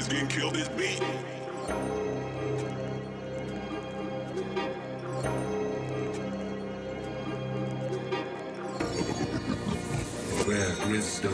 Niggas getting killed this beat. Where is the?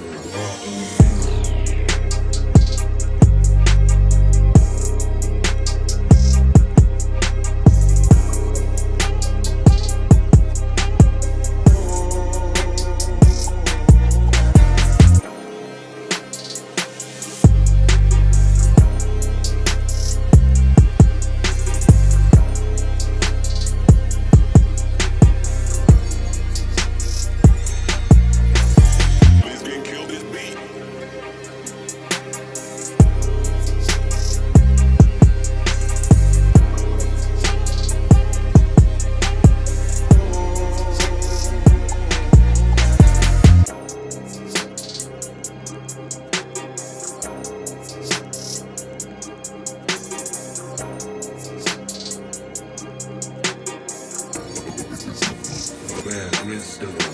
understood.